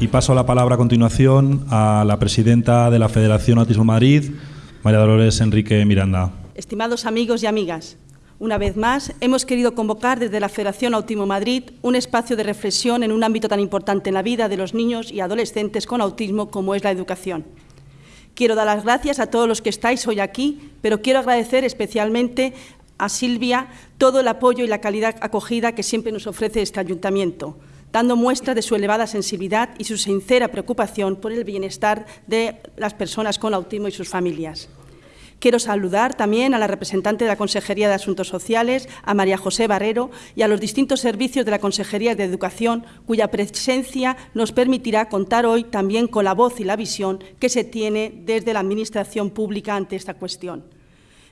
Y paso la palabra a continuación a la presidenta de la Federación Autismo Madrid, María Dolores Enrique Miranda. Estimados amigos y amigas, una vez más hemos querido convocar desde la Federación Autismo Madrid un espacio de reflexión en un ámbito tan importante en la vida de los niños y adolescentes con autismo como es la educación. Quiero dar las gracias a todos los que estáis hoy aquí, pero quiero agradecer especialmente a Silvia todo el apoyo y la calidad acogida que siempre nos ofrece este ayuntamiento, dando muestra de su elevada sensibilidad y su sincera preocupación por el bienestar de las personas con autismo y sus familias. Quiero saludar también a la representante de la Consejería de Asuntos Sociales, a María José Barrero, y a los distintos servicios de la Consejería de Educación, cuya presencia nos permitirá contar hoy también con la voz y la visión que se tiene desde la Administración pública ante esta cuestión.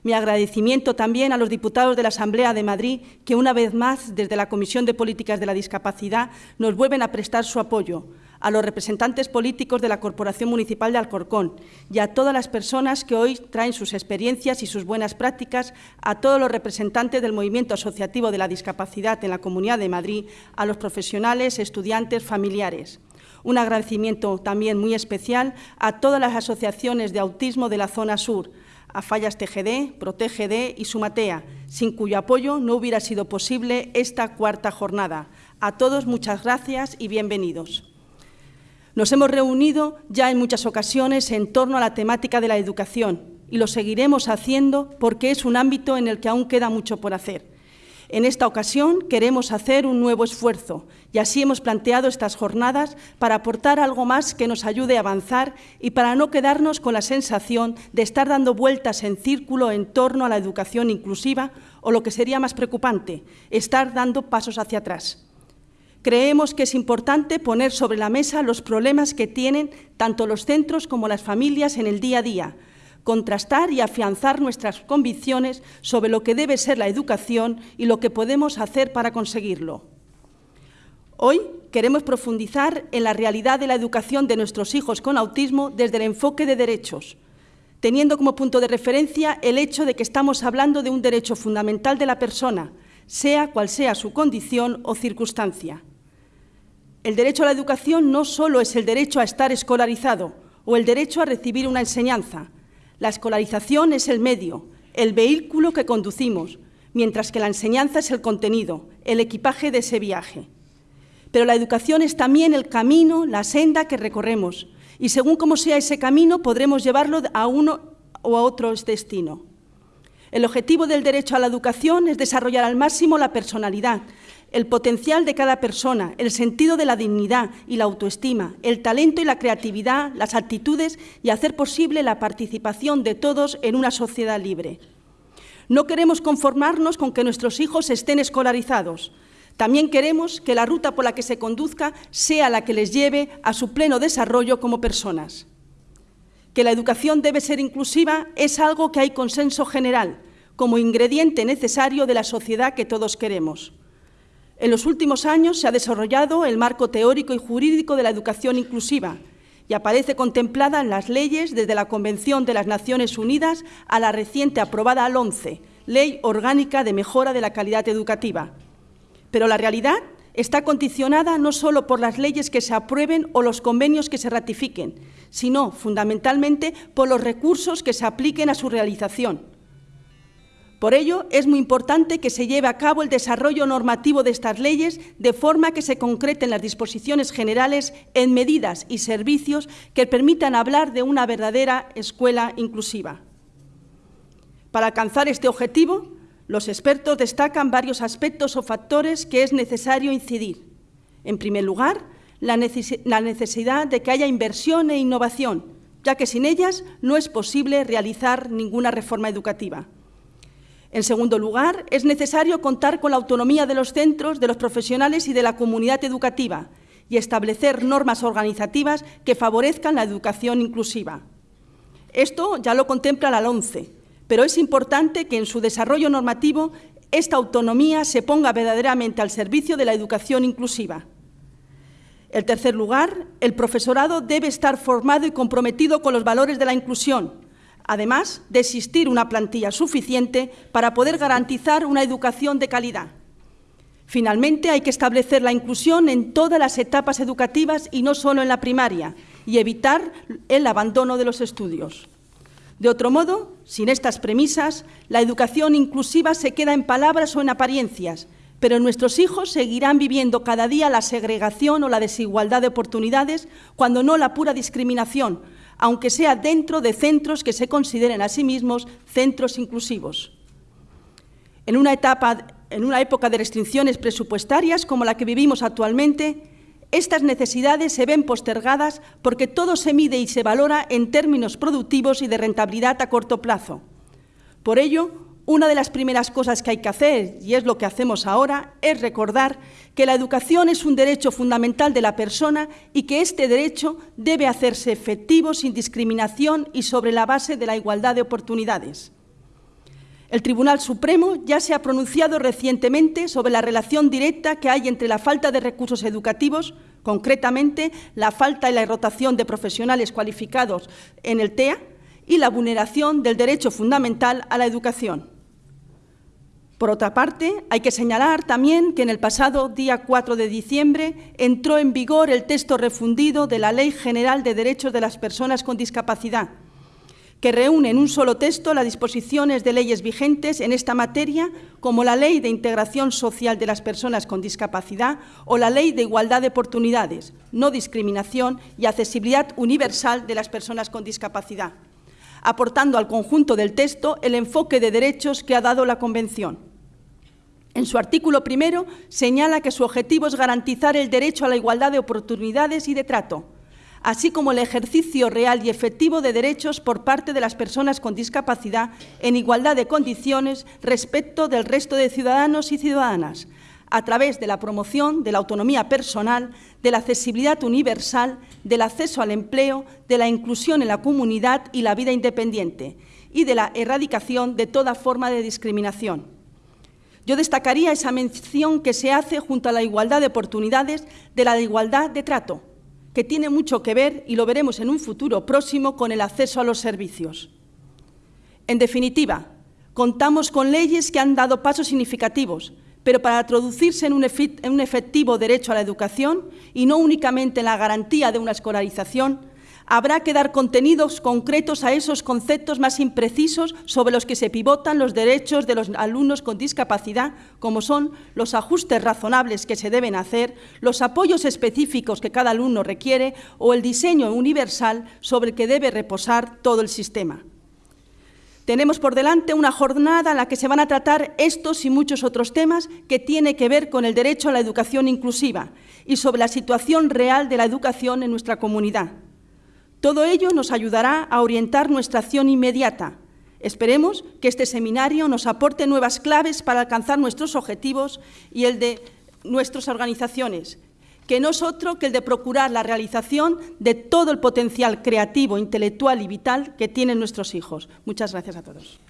Mi agradecimiento también a los diputados de la Asamblea de Madrid, que una vez más, desde la Comisión de Políticas de la Discapacidad, nos vuelven a prestar su apoyo, a los representantes políticos de la Corporación Municipal de Alcorcón y a todas las personas que hoy traen sus experiencias y sus buenas prácticas, a todos los representantes del movimiento asociativo de la discapacidad en la Comunidad de Madrid, a los profesionales, estudiantes, familiares. Un agradecimiento también muy especial a todas las asociaciones de autismo de la zona sur, a Fallas TGD, ProTGD y Sumatea, sin cuyo apoyo no hubiera sido posible esta cuarta jornada. A todos muchas gracias y bienvenidos. Nos hemos reunido ya en muchas ocasiones en torno a la temática de la educación y lo seguiremos haciendo porque es un ámbito en el que aún queda mucho por hacer. En esta ocasión queremos hacer un nuevo esfuerzo y así hemos planteado estas jornadas para aportar algo más que nos ayude a avanzar y para no quedarnos con la sensación de estar dando vueltas en círculo en torno a la educación inclusiva o, lo que sería más preocupante, estar dando pasos hacia atrás. Creemos que es importante poner sobre la mesa los problemas que tienen tanto los centros como las familias en el día a día, contrastar y afianzar nuestras convicciones sobre lo que debe ser la educación y lo que podemos hacer para conseguirlo. Hoy queremos profundizar en la realidad de la educación de nuestros hijos con autismo desde el enfoque de derechos, teniendo como punto de referencia el hecho de que estamos hablando de un derecho fundamental de la persona, sea cual sea su condición o circunstancia. El derecho a la educación no solo es el derecho a estar escolarizado o el derecho a recibir una enseñanza. La escolarización es el medio, el vehículo que conducimos, mientras que la enseñanza es el contenido, el equipaje de ese viaje. Pero la educación es también el camino, la senda que recorremos, y según cómo sea ese camino podremos llevarlo a uno o a otro destino. El objetivo del derecho a la educación es desarrollar al máximo la personalidad, el potencial de cada persona, el sentido de la dignidad y la autoestima, el talento y la creatividad, las actitudes y hacer posible la participación de todos en una sociedad libre. No queremos conformarnos con que nuestros hijos estén escolarizados. También queremos que la ruta por la que se conduzca sea la que les lleve a su pleno desarrollo como personas. Que la educación debe ser inclusiva es algo que hay consenso general, como ingrediente necesario de la sociedad que todos queremos. En los últimos años se ha desarrollado el marco teórico y jurídico de la educación inclusiva y aparece contemplada en las leyes desde la Convención de las Naciones Unidas a la reciente aprobada al 11, Ley Orgánica de Mejora de la Calidad Educativa. Pero la realidad está condicionada no solo por las leyes que se aprueben o los convenios que se ratifiquen, sino fundamentalmente por los recursos que se apliquen a su realización. Por ello, es muy importante que se lleve a cabo el desarrollo normativo de estas leyes de forma que se concreten las disposiciones generales en medidas y servicios que permitan hablar de una verdadera escuela inclusiva. Para alcanzar este objetivo, los expertos destacan varios aspectos o factores que es necesario incidir. En primer lugar, la necesidad de que haya inversión e innovación, ya que sin ellas no es posible realizar ninguna reforma educativa. En segundo lugar, es necesario contar con la autonomía de los centros, de los profesionales y de la comunidad educativa y establecer normas organizativas que favorezcan la educación inclusiva. Esto ya lo contempla la LONCE, pero es importante que en su desarrollo normativo esta autonomía se ponga verdaderamente al servicio de la educación inclusiva. En tercer lugar, el profesorado debe estar formado y comprometido con los valores de la inclusión, además de existir una plantilla suficiente para poder garantizar una educación de calidad. Finalmente, hay que establecer la inclusión en todas las etapas educativas y no solo en la primaria, y evitar el abandono de los estudios. De otro modo, sin estas premisas, la educación inclusiva se queda en palabras o en apariencias, pero nuestros hijos seguirán viviendo cada día la segregación o la desigualdad de oportunidades, cuando no la pura discriminación, aunque sea dentro de centros que se consideren a sí mismos centros inclusivos. En una, etapa, en una época de restricciones presupuestarias como la que vivimos actualmente, estas necesidades se ven postergadas porque todo se mide y se valora en términos productivos y de rentabilidad a corto plazo. Por ello, una de las primeras cosas que hay que hacer, y es lo que hacemos ahora, es recordar que la educación es un derecho fundamental de la persona y que este derecho debe hacerse efectivo sin discriminación y sobre la base de la igualdad de oportunidades. El Tribunal Supremo ya se ha pronunciado recientemente sobre la relación directa que hay entre la falta de recursos educativos, concretamente la falta y la rotación de profesionales cualificados en el TEA, y la vulneración del derecho fundamental a la educación. Por otra parte, hay que señalar también que en el pasado día 4 de diciembre entró en vigor el texto refundido de la Ley General de Derechos de las Personas con Discapacidad, que reúne en un solo texto las disposiciones de leyes vigentes en esta materia, como la Ley de Integración Social de las Personas con Discapacidad o la Ley de Igualdad de Oportunidades, No Discriminación y Accesibilidad Universal de las Personas con Discapacidad aportando al conjunto del texto el enfoque de derechos que ha dado la Convención. En su artículo primero señala que su objetivo es garantizar el derecho a la igualdad de oportunidades y de trato, así como el ejercicio real y efectivo de derechos por parte de las personas con discapacidad en igualdad de condiciones respecto del resto de ciudadanos y ciudadanas, a través de la promoción de la autonomía personal, de la accesibilidad universal, del acceso al empleo, de la inclusión en la comunidad y la vida independiente, y de la erradicación de toda forma de discriminación. Yo destacaría esa mención que se hace junto a la igualdad de oportunidades de la igualdad de trato, que tiene mucho que ver, y lo veremos en un futuro próximo, con el acceso a los servicios. En definitiva, contamos con leyes que han dado pasos significativos, pero para traducirse en un, efectivo derecho a la educación y no únicamente en la garantía de una escolarización, habrá que dar contenidos concretos a esos conceptos más imprecisos sobre los que se pivotan los derechos de los alumnos con discapacidad, como son los ajustes razonables que se deben hacer, los apoyos específicos que cada alumno requiere o el diseño universal sobre el que debe reposar todo el sistema. Tenemos por delante una jornada en la que se van a tratar estos y muchos otros temas que tienen que ver con el derecho a la educación inclusiva y sobre la situación real de la educación en nuestra comunidad. Todo ello nos ayudará a orientar nuestra acción inmediata. Esperemos que este seminario nos aporte nuevas claves para alcanzar nuestros objetivos y el de nuestras organizaciones, que no es otro que el de procurar la realización de todo el potencial creativo, intelectual y vital que tienen nuestros hijos. Muchas gracias a todos.